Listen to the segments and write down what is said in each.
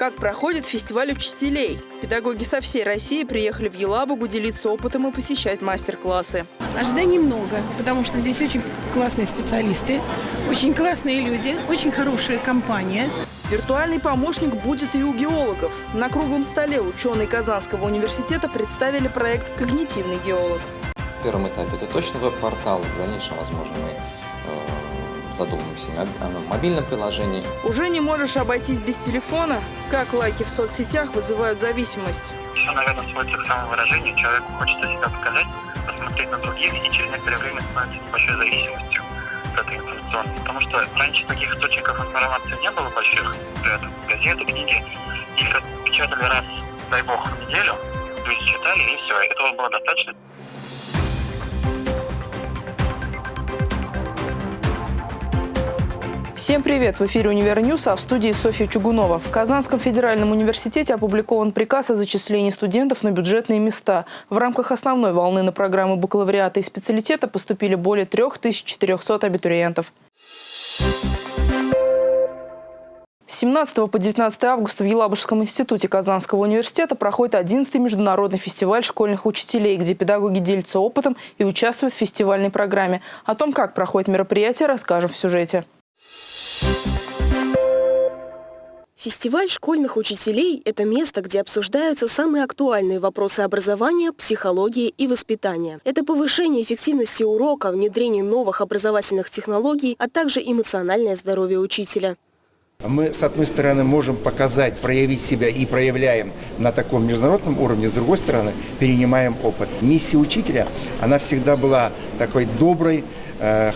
Как проходит фестиваль учителей? Педагоги со всей России приехали в Елабугу делиться опытом и посещать мастер-классы. Ожиданий много, потому что здесь очень классные специалисты, очень классные люди, очень хорошая компания. Виртуальный помощник будет и у геологов. На круглом столе ученые Казанского университета представили проект «Когнитивный геолог». В первом этапе это точно веб-портал, в дальнейшем, возможно, мы задумаемся о мобильном приложении. Уже не можешь обойтись без телефона? Как лайки в соцсетях вызывают зависимость? Все, наверное, сводится к самовыражению. Человеку хочется себя показать, посмотреть на других, и через некоторое время становится большой зависимостью от этой информационной. Потому что раньше таких источников информации не было больших. Газеты, книги. Их печатали раз, дай бог, в неделю. То есть читали, и все. Этого было достаточно. Всем привет! В эфире «Универньюз», а в студии Софья Чугунова. В Казанском федеральном университете опубликован приказ о зачислении студентов на бюджетные места. В рамках основной волны на программы бакалавриата и специалитета поступили более 3400 абитуриентов. С 17 по 19 августа в Елабужском институте Казанского университета проходит 11-й международный фестиваль школьных учителей, где педагоги делятся опытом и участвуют в фестивальной программе. О том, как проходит мероприятие, расскажем в сюжете. Фестиваль школьных учителей – это место, где обсуждаются самые актуальные вопросы образования, психологии и воспитания. Это повышение эффективности урока, внедрение новых образовательных технологий, а также эмоциональное здоровье учителя. Мы, с одной стороны, можем показать, проявить себя и проявляем на таком международном уровне, с другой стороны, перенимаем опыт. Миссия учителя, она всегда была такой доброй,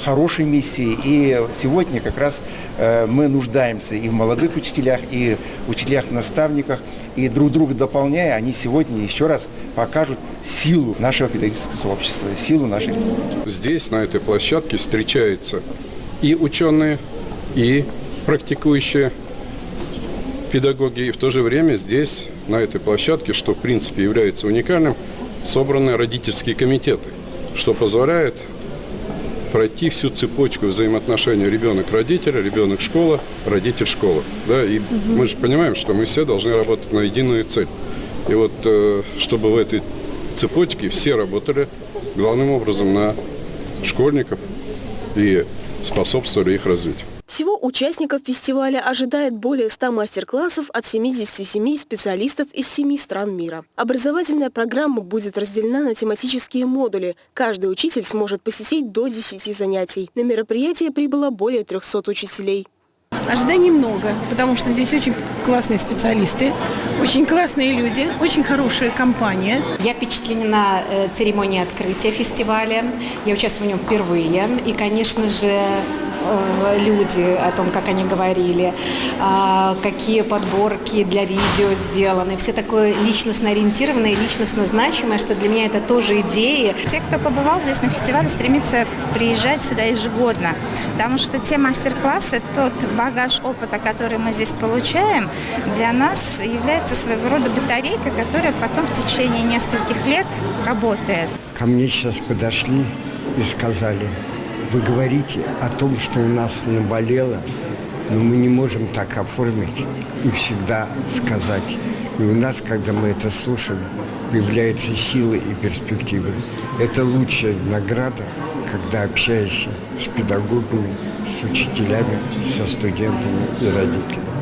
хорошей миссии. И сегодня как раз э, мы нуждаемся и в молодых учителях, и в учителях-наставниках. И друг друга дополняя, они сегодня еще раз покажут силу нашего педагогического сообщества, силу нашей республики. Здесь, на этой площадке, встречаются и ученые, и практикующие педагоги. И в то же время здесь, на этой площадке, что в принципе является уникальным, собраны родительские комитеты, что позволяет пройти всю цепочку взаимоотношений ребенок-родитель, ребенок-школа, родитель-школа. Да? И угу. мы же понимаем, что мы все должны работать на единую цель. И вот э, чтобы в этой цепочке все работали главным образом на школьников и способствовали их развитию. Всего участников фестиваля ожидает более 100 мастер-классов от 77 специалистов из 7 стран мира. Образовательная программа будет разделена на тематические модули. Каждый учитель сможет посетить до 10 занятий. На мероприятие прибыло более 300 учителей. Ожиданий много, потому что здесь очень классные специалисты, очень классные люди, очень хорошая компания. Я впечатлена э, церемонией открытия фестиваля. Я участвую в нем впервые. И, конечно же, люди, о том, как они говорили, а, какие подборки для видео сделаны. Все такое личностно ориентированное, личностно значимое, что для меня это тоже идеи. Те, кто побывал здесь на фестивале, стремятся приезжать сюда ежегодно, потому что те мастер-классы, тот багаж опыта, который мы здесь получаем, для нас является своего рода батарейкой, которая потом в течение нескольких лет работает. Ко мне сейчас подошли и сказали, вы говорите о том, что у нас наболело, но мы не можем так оформить и всегда сказать. И у нас, когда мы это слушаем, появляется сила и перспективы. Это лучшая награда, когда общаешься с педагогами, с учителями, со студентами и родителями.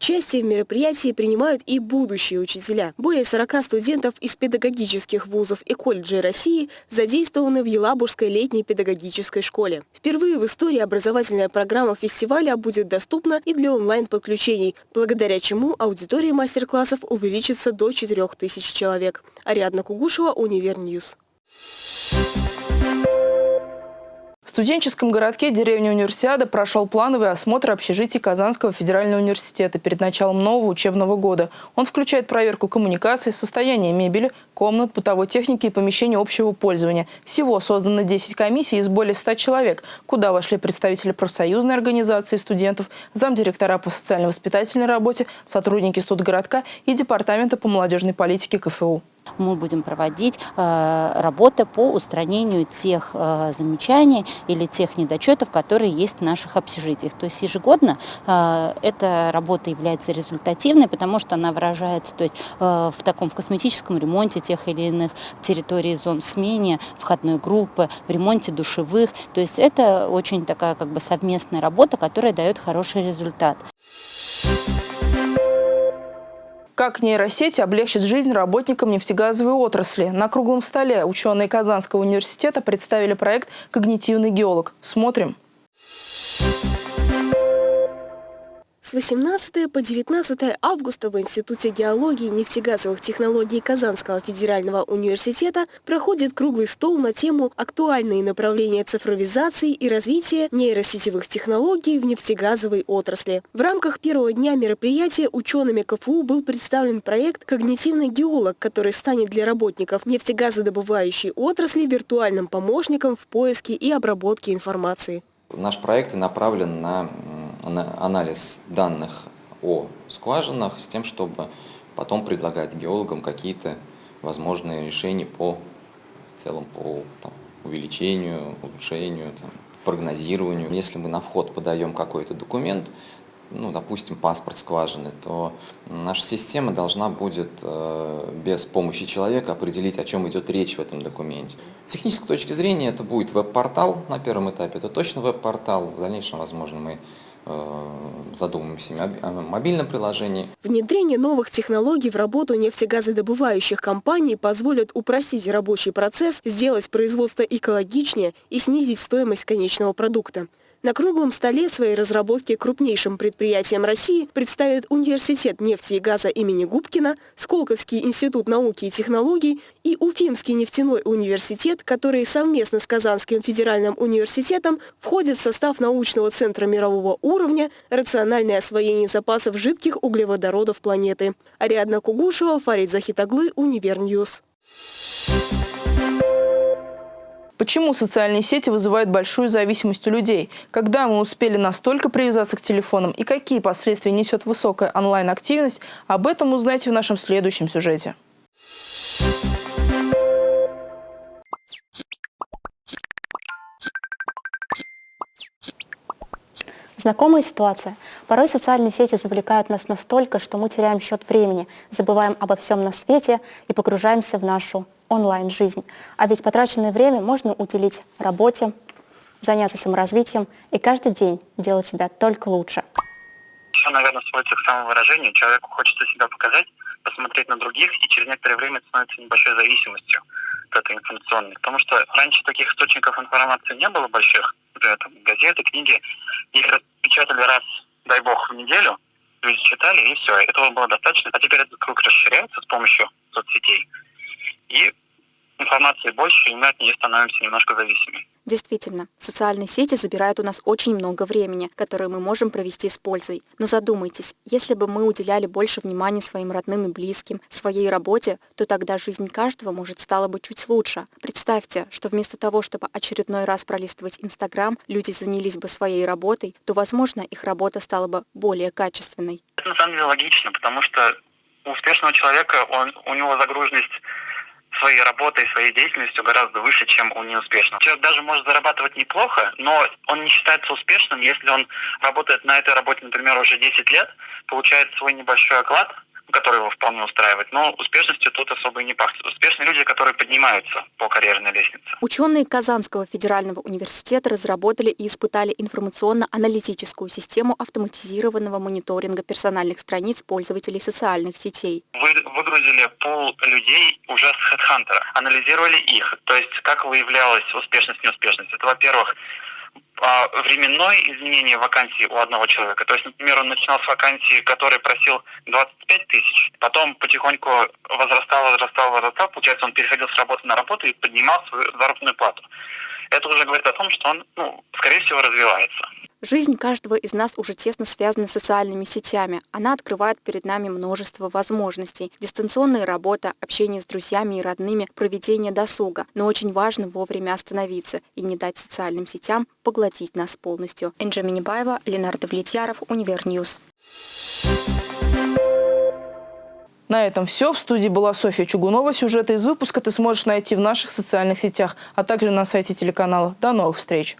Участие в мероприятии принимают и будущие учителя. Более 40 студентов из педагогических вузов и колледжей России задействованы в Елабужской летней педагогической школе. Впервые в истории образовательная программа фестиваля будет доступна и для онлайн-подключений, благодаря чему аудитория мастер-классов увеличится до 4000 человек. Ариадна Кугушева, Универньюз. В студенческом городке деревни Универсиада прошел плановый осмотр общежитий Казанского федерального университета перед началом нового учебного года. Он включает проверку коммуникаций, состояния мебели, комнат, бытовой техники и помещений общего пользования. Всего создано 10 комиссий из более 100 человек, куда вошли представители профсоюзной организации студентов, замдиректора по социально-воспитательной работе, сотрудники студгородка и Департамента по молодежной политике КФУ. Мы будем проводить э, работы по устранению тех э, замечаний или тех недочетов, которые есть в наших общежитиях. То есть ежегодно э, эта работа является результативной, потому что она выражается то есть, в таком в косметическом ремонте тех или иных территорий, зон, смене входной группы, в ремонте душевых. То есть это очень такая как бы совместная работа, которая дает хороший результат. Как нейросети облегчат жизнь работникам нефтегазовой отрасли? На круглом столе ученые Казанского университета представили проект «Когнитивный геолог». Смотрим. Смотрим. С 18 по 19 августа в Институте геологии и нефтегазовых технологий Казанского федерального университета проходит круглый стол на тему «Актуальные направления цифровизации и развития нейросетевых технологий в нефтегазовой отрасли». В рамках первого дня мероприятия учеными КФУ был представлен проект «Когнитивный геолог», который станет для работников нефтегазодобывающей отрасли виртуальным помощником в поиске и обработке информации. Наш проект направлен на анализ данных о скважинах с тем, чтобы потом предлагать геологам какие-то возможные решения по в целом по там, увеличению, улучшению, там, прогнозированию. Если мы на вход подаем какой-то документ, ну, допустим, паспорт скважины, то наша система должна будет э, без помощи человека определить, о чем идет речь в этом документе. С технической точки зрения это будет веб-портал на первом этапе, это точно веб-портал, в дальнейшем, возможно, мы э, задумаемся о мобильном приложении. Внедрение новых технологий в работу нефтегазодобывающих компаний позволит упростить рабочий процесс, сделать производство экологичнее и снизить стоимость конечного продукта. На круглом столе свои разработки крупнейшим предприятиям России представят Университет нефти и газа имени Губкина, Сколковский институт науки и технологий и Уфимский нефтяной университет, которые совместно с Казанским федеральным университетом входят в состав научного центра мирового уровня «Рациональное освоение запасов жидких углеводородов планеты». Ариадна Кугушева, Фарид Захитаглы, Универньюз. Почему социальные сети вызывают большую зависимость у людей? Когда мы успели настолько привязаться к телефонам и какие последствия несет высокая онлайн-активность, об этом узнаете в нашем следующем сюжете. Знакомая ситуация. Порой социальные сети завлекают нас настолько, что мы теряем счет времени, забываем обо всем на свете и погружаемся в нашу онлайн-жизнь. А ведь потраченное время можно уделить работе, заняться саморазвитием и каждый день делать себя только лучше. Все, наверное, сводится к самовыражению. Человеку хочется себя показать, посмотреть на других, и через некоторое время становится небольшой зависимостью от этой информационной. Потому что раньше таких источников информации не было больших. Например, там, газеты, книги. Их печатали раз, дай бог, в неделю. Люди читали, и все. Этого было достаточно. А теперь этот круг расширяется с помощью соцсетей и информации больше, и мы от нее становимся немножко зависимы. Действительно, социальные сети забирают у нас очень много времени, которое мы можем провести с пользой. Но задумайтесь, если бы мы уделяли больше внимания своим родным и близким, своей работе, то тогда жизнь каждого, может, стала бы чуть лучше. Представьте, что вместо того, чтобы очередной раз пролистывать Инстаграм, люди занялись бы своей работой, то, возможно, их работа стала бы более качественной. Это на самом деле логично, потому что у успешного человека он, у него загруженность своей работой, своей деятельностью гораздо выше, чем у неуспешного. Человек даже может зарабатывать неплохо, но он не считается успешным, если он работает на этой работе, например, уже 10 лет, получает свой небольшой оклад, который его вполне устраивает. Но успешностью тут особо и не пахнет. Успешные люди, которые поднимаются по карьерной лестнице. Ученые Казанского федерального университета разработали и испытали информационно-аналитическую систему автоматизированного мониторинга персональных страниц пользователей социальных сетей. Вы выгрузили пол людей уже с HeadHunter, анализировали их, то есть как выявлялась успешность, неуспешность. Это, во-первых, временное изменение вакансии у одного человека. То есть, например, он начинал с вакансии, который просил 25 тысяч, потом потихоньку возрастал, возрастал, возрастал, получается, он переходил с работы на работу и поднимал свою заработную плату. Это уже говорит о том, что он, ну, скорее всего, развивается. Жизнь каждого из нас уже тесно связана с социальными сетями. Она открывает перед нами множество возможностей. Дистанционная работа, общение с друзьями и родными, проведение досуга. Но очень важно вовремя остановиться и не дать социальным сетям поглотить нас полностью. Энджи Минибаева, Ленардо Влетьяров, Универньюз. На этом все. В студии была Софья Чугунова. Сюжеты из выпуска ты сможешь найти в наших социальных сетях, а также на сайте телеканала. До новых встреч!